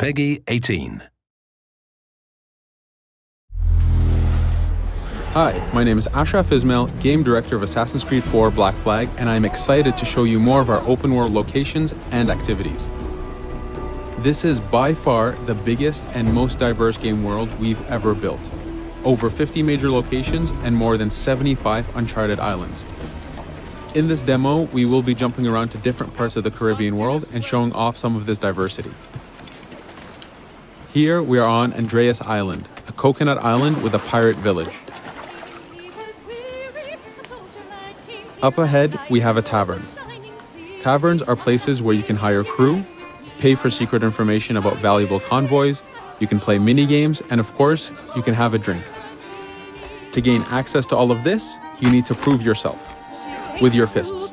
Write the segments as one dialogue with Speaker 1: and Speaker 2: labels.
Speaker 1: PEGI 18.
Speaker 2: Hi, my name is Ashraf Ismail, Game Director of Assassin's Creed 4 Black Flag, and I'm excited to show you more of our open world locations and activities. This is by far the biggest and most diverse game world we've ever built. Over 50 major locations and more than 75 uncharted islands. In this demo, we will be jumping around to different parts of the Caribbean world and showing off some of this diversity. Here we are on Andreas Island, a coconut island with a pirate village. Up ahead, we have a tavern. Taverns are places where you can hire crew, pay for secret information about valuable convoys, you can play mini games, and of course, you can have a drink. To gain access to all of this, you need to prove yourself with your fists.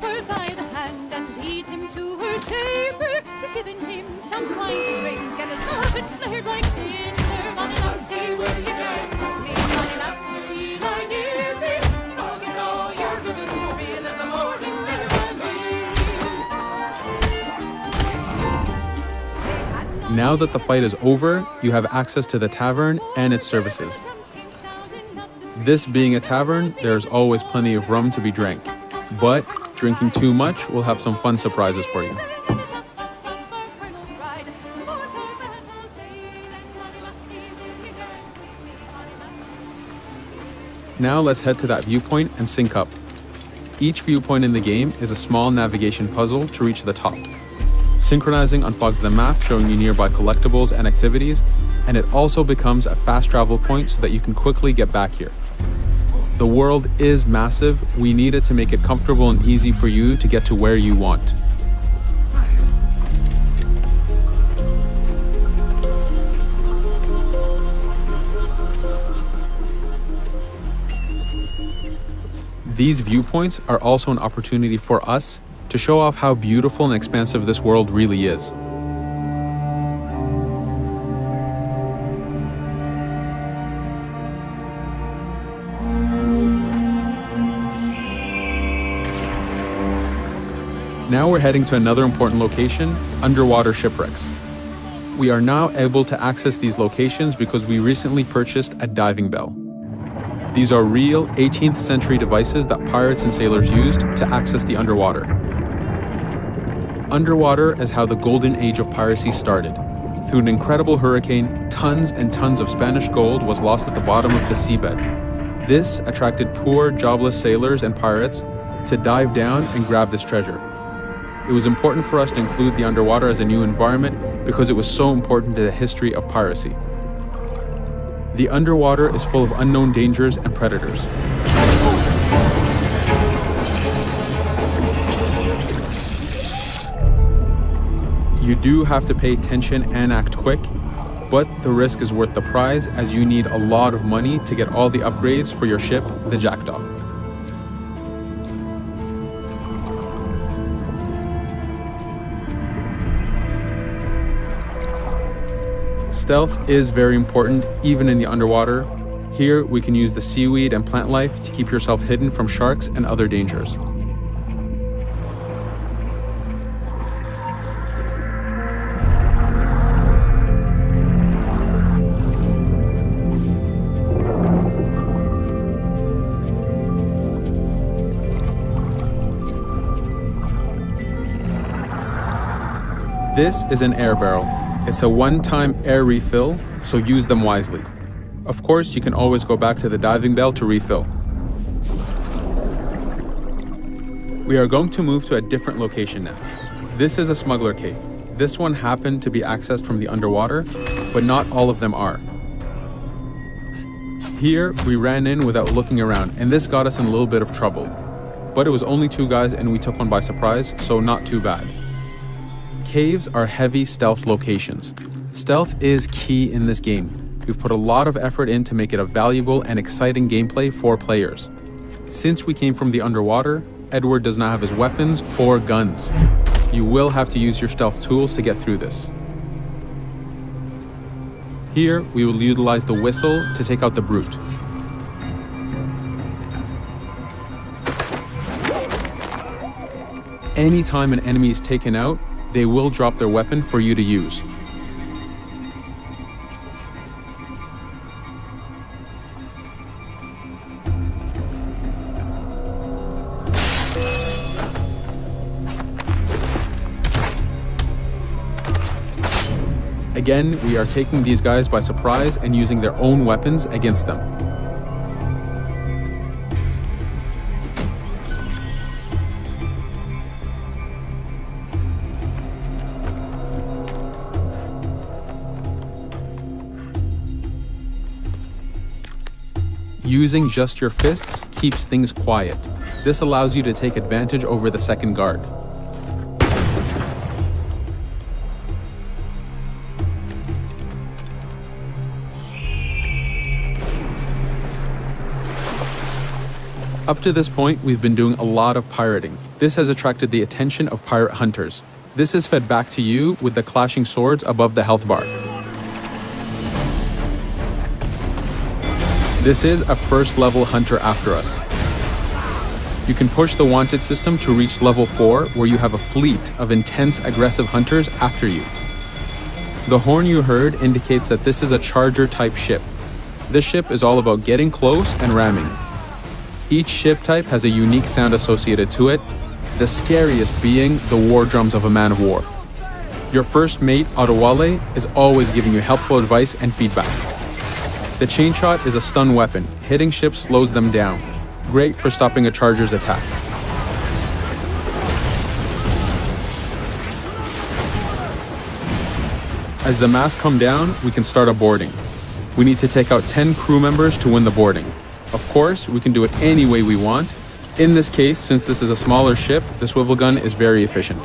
Speaker 2: Now that the fight is over, you have access to the tavern and its services. This being a tavern, there's always plenty of rum to be drank, but drinking too much will have some fun surprises for you. Now let's head to that viewpoint and sync up. Each viewpoint in the game is a small navigation puzzle to reach the top. Synchronizing unfogs the map, showing you nearby collectibles and activities, and it also becomes a fast travel point so that you can quickly get back here. The world is massive, we need it to make it comfortable and easy for you to get to where you want. These viewpoints are also an opportunity for us to show off how beautiful and expansive this world really is. Now we're heading to another important location, underwater shipwrecks. We are now able to access these locations because we recently purchased a diving bell. These are real 18th century devices that pirates and sailors used to access the underwater. Underwater is how the golden age of piracy started. Through an incredible hurricane, tons and tons of Spanish gold was lost at the bottom of the seabed. This attracted poor, jobless sailors and pirates to dive down and grab this treasure. It was important for us to include the underwater as a new environment because it was so important to the history of piracy. The underwater is full of unknown dangers and predators. You do have to pay attention and act quick, but the risk is worth the prize as you need a lot of money to get all the upgrades for your ship, the Jackdaw. Stealth is very important even in the underwater. Here, we can use the seaweed and plant life to keep yourself hidden from sharks and other dangers. This is an air barrel. It's a one-time air refill, so use them wisely. Of course, you can always go back to the diving bell to refill. We are going to move to a different location now. This is a smuggler cave. This one happened to be accessed from the underwater, but not all of them are. Here, we ran in without looking around, and this got us in a little bit of trouble. But it was only two guys and we took one by surprise, so not too bad. Caves are heavy stealth locations. Stealth is key in this game. We've put a lot of effort in to make it a valuable and exciting gameplay for players. Since we came from the underwater, Edward does not have his weapons or guns. You will have to use your stealth tools to get through this. Here, we will utilize the whistle to take out the brute. Anytime an enemy is taken out, they will drop their weapon for you to use. Again, we are taking these guys by surprise and using their own weapons against them. Using just your fists keeps things quiet. This allows you to take advantage over the second guard. Up to this point, we've been doing a lot of pirating. This has attracted the attention of pirate hunters. This is fed back to you with the clashing swords above the health bar. This is a first level hunter after us. You can push the wanted system to reach level 4 where you have a fleet of intense aggressive hunters after you. The horn you heard indicates that this is a charger type ship. This ship is all about getting close and ramming. Each ship type has a unique sound associated to it, the scariest being the war drums of a man of war. Your first mate, Adewale, is always giving you helpful advice and feedback. The chain shot is a stun weapon. Hitting ships slows them down. Great for stopping a charger's attack. As the masts come down, we can start a boarding. We need to take out 10 crew members to win the boarding. Of course, we can do it any way we want. In this case, since this is a smaller ship, the swivel gun is very efficient.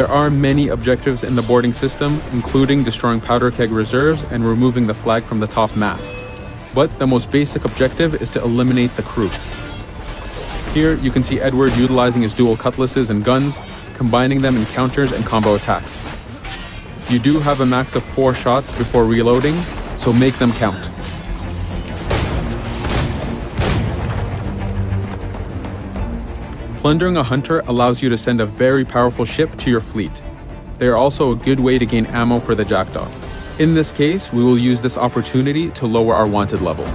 Speaker 2: There are many objectives in the boarding system, including destroying powder keg reserves and removing the flag from the top mast. But the most basic objective is to eliminate the crew. Here, you can see Edward utilizing his dual cutlasses and guns, combining them in counters and combo attacks. You do have a max of 4 shots before reloading, so make them count. Plundering a hunter allows you to send a very powerful ship to your fleet. They are also a good way to gain ammo for the Jackdaw. In this case, we will use this opportunity to lower our wanted level.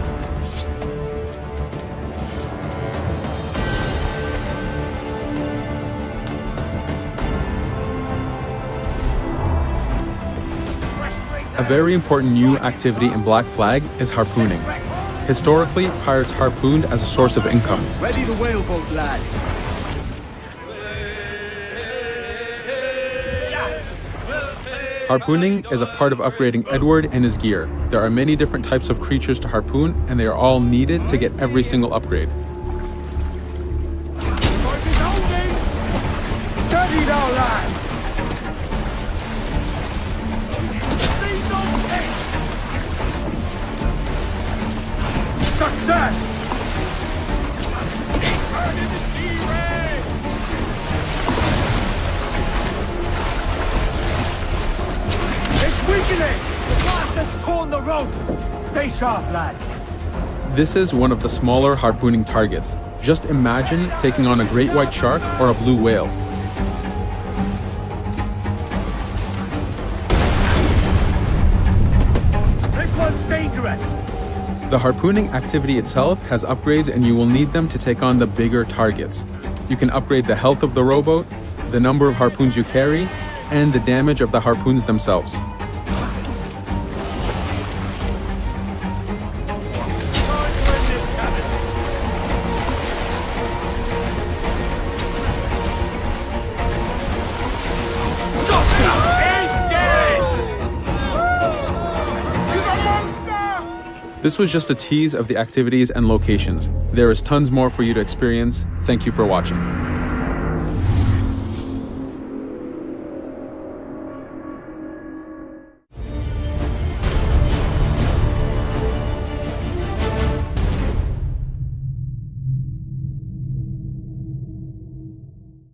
Speaker 2: A very important new activity in Black Flag is harpooning. Historically, pirates harpooned as a source of income.
Speaker 1: Ready the whaleboat, lads.
Speaker 2: Harpooning is a part of upgrading Edward and his gear. There are many different types of creatures to harpoon, and they are all needed to get every single upgrade.
Speaker 1: It's weakening! The blast has torn the rope! Stay sharp, lad.
Speaker 2: This is one of the smaller harpooning targets. Just imagine taking on a great white shark or a blue whale.
Speaker 1: This one's dangerous!
Speaker 2: The harpooning activity itself has upgrades and you will need them to take on the bigger targets. You can upgrade the health of the rowboat, the number of harpoons you carry, and the damage of the harpoons themselves. This was just a tease of the activities and locations. There is tons more for you to experience. Thank you for watching.